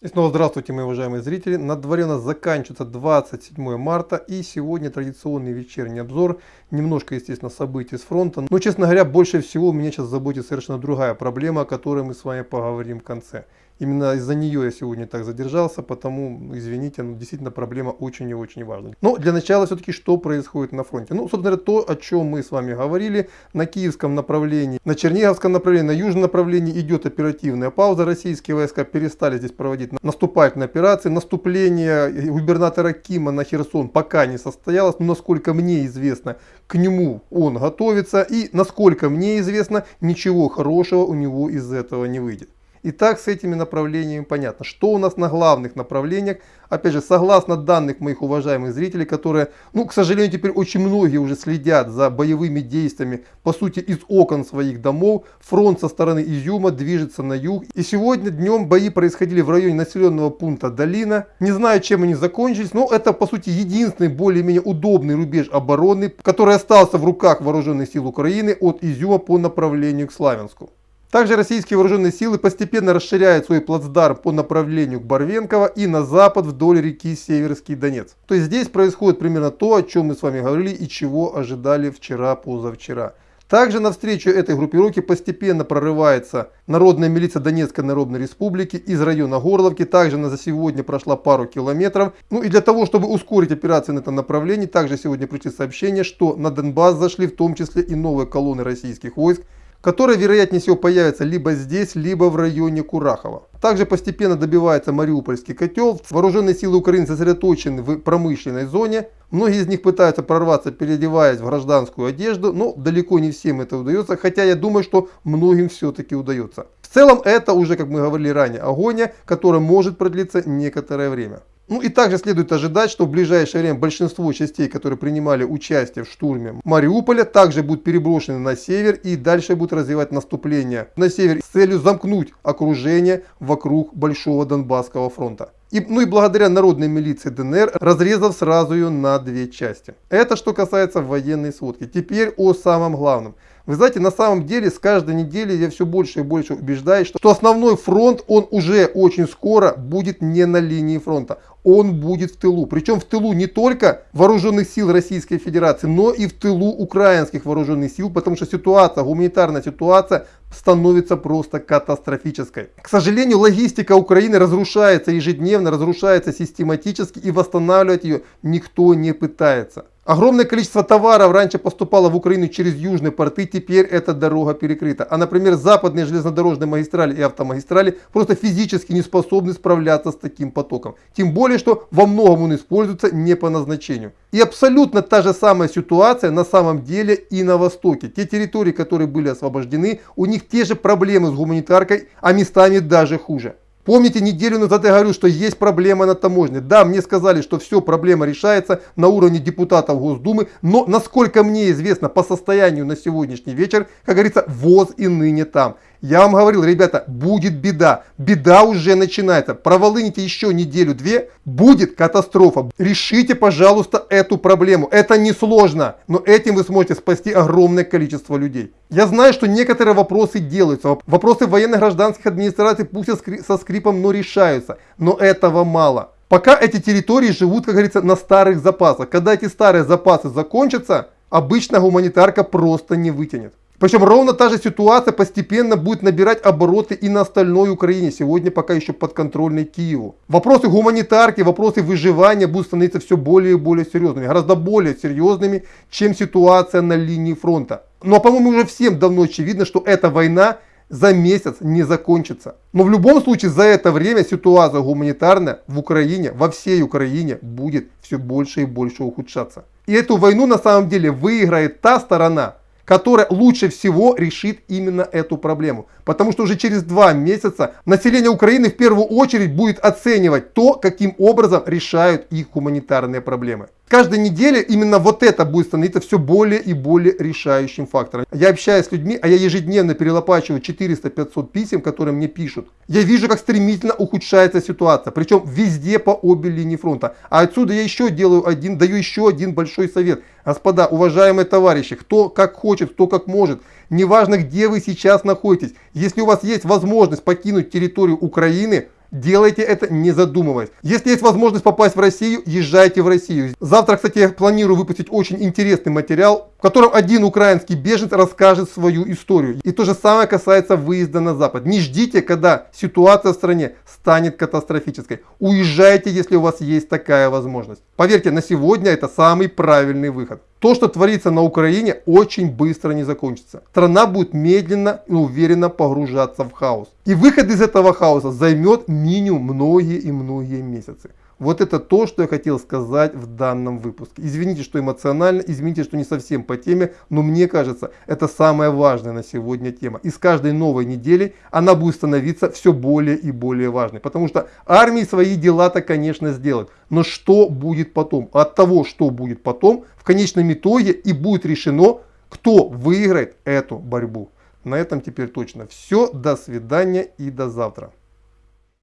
И снова здравствуйте, мои уважаемые зрители. На дворе у нас заканчивается 27 марта и сегодня традиционный вечерний обзор. Немножко, естественно, событий с фронта. Но, честно говоря, больше всего меня сейчас заботит совершенно другая проблема, о которой мы с вами поговорим в конце. Именно из-за нее я сегодня так задержался, потому, извините, но действительно проблема очень и очень важная. Но для начала все-таки что происходит на фронте? Ну, собственно говоря, то, о чем мы с вами говорили, на киевском направлении, на черниговском направлении, на южном направлении идет оперативная пауза. Российские войска перестали здесь проводить наступательные операции. Наступление губернатора Кима на Херсон пока не состоялось, но насколько мне известно, к нему он готовится. И насколько мне известно, ничего хорошего у него из этого не выйдет. Итак, с этими направлениями понятно. Что у нас на главных направлениях? Опять же, согласно данных моих уважаемых зрителей, которые, ну, к сожалению, теперь очень многие уже следят за боевыми действиями, по сути, из окон своих домов, фронт со стороны Изюма движется на юг. И сегодня днем бои происходили в районе населенного пункта Долина. Не знаю, чем они закончились, но это, по сути, единственный более-менее удобный рубеж обороны, который остался в руках вооруженных сил Украины от Изюма по направлению к Славянску. Также российские вооруженные силы постепенно расширяют свой плацдарм по направлению к Барвенково и на запад вдоль реки Северский Донец. То есть здесь происходит примерно то, о чем мы с вами говорили и чего ожидали вчера-позавчера. Также навстречу этой группировке постепенно прорывается народная милиция Донецкой Народной Республики из района Горловки. Также она за сегодня прошла пару километров. Ну и для того, чтобы ускорить операции на этом направлении, также сегодня пришли сообщения, что на Донбасс зашли в том числе и новые колонны российских войск которые вероятнее всего появятся либо здесь, либо в районе Курахова. Также постепенно добивается Мариупольский котел. Вооруженные силы Украины сосредоточены в промышленной зоне. Многие из них пытаются прорваться, переодеваясь в гражданскую одежду, но далеко не всем это удается, хотя я думаю, что многим все-таки удается. В целом это уже, как мы говорили ранее, агония, которая может продлиться некоторое время. Ну и также следует ожидать, что в ближайшее время большинство частей, которые принимали участие в штурме Мариуполя, также будут переброшены на север и дальше будут развивать наступление на север с целью замкнуть окружение вокруг Большого Донбасского фронта. И, ну и благодаря народной милиции ДНР, разрезав сразу ее на две части. Это что касается военной сводки. Теперь о самом главном. Вы знаете, на самом деле с каждой недели я все больше и больше убеждаюсь, что, что основной фронт, он уже очень скоро будет не на линии фронта. Он будет в тылу. Причем в тылу не только вооруженных сил Российской Федерации, но и в тылу украинских вооруженных сил, потому что ситуация, гуманитарная ситуация становится просто катастрофической. К сожалению, логистика Украины разрушается ежедневно, разрушается систематически и восстанавливать ее никто не пытается. Огромное количество товаров раньше поступало в Украину через южные порты, теперь эта дорога перекрыта. А, например, западные железнодорожные магистрали и автомагистрали просто физически не способны справляться с таким потоком. Тем более, что во многом он используется не по назначению. И абсолютно та же самая ситуация на самом деле и на Востоке. Те территории, которые были освобождены, у них те же проблемы с гуманитаркой, а местами даже хуже. Помните, неделю назад я говорю, что есть проблема на таможне. Да, мне сказали, что все, проблема решается на уровне депутатов Госдумы, но насколько мне известно по состоянию на сегодняшний вечер, как говорится, ВОЗ и ныне там. Я вам говорил, ребята, будет беда. Беда уже начинается. Проволыните еще неделю-две, будет катастрофа. Решите, пожалуйста, эту проблему. Это несложно, но этим вы сможете спасти огромное количество людей. Я знаю, что некоторые вопросы делаются. Вопросы военно-гражданских администраций пусть со скрипом, но решаются. Но этого мало. Пока эти территории живут, как говорится, на старых запасах. Когда эти старые запасы закончатся, обычно гуманитарка просто не вытянет. Причем ровно та же ситуация постепенно будет набирать обороты и на остальной Украине, сегодня пока еще подконтрольной Киеву. Вопросы гуманитарки, вопросы выживания будут становиться все более и более серьезными, гораздо более серьезными, чем ситуация на линии фронта. Но, ну, а, по-моему, уже всем давно очевидно, что эта война за месяц не закончится. Но в любом случае за это время ситуация гуманитарная в Украине, во всей Украине будет все больше и больше ухудшаться. И эту войну на самом деле выиграет та сторона, которая лучше всего решит именно эту проблему. Потому что уже через два месяца население Украины в первую очередь будет оценивать то, каким образом решают их гуманитарные проблемы. Каждой неделе именно вот это будет становиться все более и более решающим фактором. Я общаюсь с людьми, а я ежедневно перелопачиваю 400-500 писем, которые мне пишут. Я вижу, как стремительно ухудшается ситуация, причем везде по обе линии фронта. А отсюда я еще делаю один, даю еще один большой совет. Господа, уважаемые товарищи, кто как хочет, кто как может, неважно где вы сейчас находитесь, если у вас есть возможность покинуть территорию Украины, Делайте это не задумываясь. Если есть возможность попасть в Россию, езжайте в Россию. Завтра, кстати, я планирую выпустить очень интересный материал, в котором один украинский беженец расскажет свою историю. И то же самое касается выезда на Запад. Не ждите, когда ситуация в стране станет катастрофической. Уезжайте, если у вас есть такая возможность. Поверьте, на сегодня это самый правильный выход. То, что творится на Украине, очень быстро не закончится. Страна будет медленно и уверенно погружаться в хаос. И выход из этого хаоса займет минимум многие и многие месяцы. Вот это то, что я хотел сказать в данном выпуске. Извините, что эмоционально, извините, что не совсем по теме, но мне кажется, это самая важная на сегодня тема. И с каждой новой недели она будет становиться все более и более важной. Потому что армии свои дела-то, конечно, сделают. Но что будет потом? От того, что будет потом, в конечном итоге и будет решено, кто выиграет эту борьбу. На этом теперь точно все. До свидания и до завтра.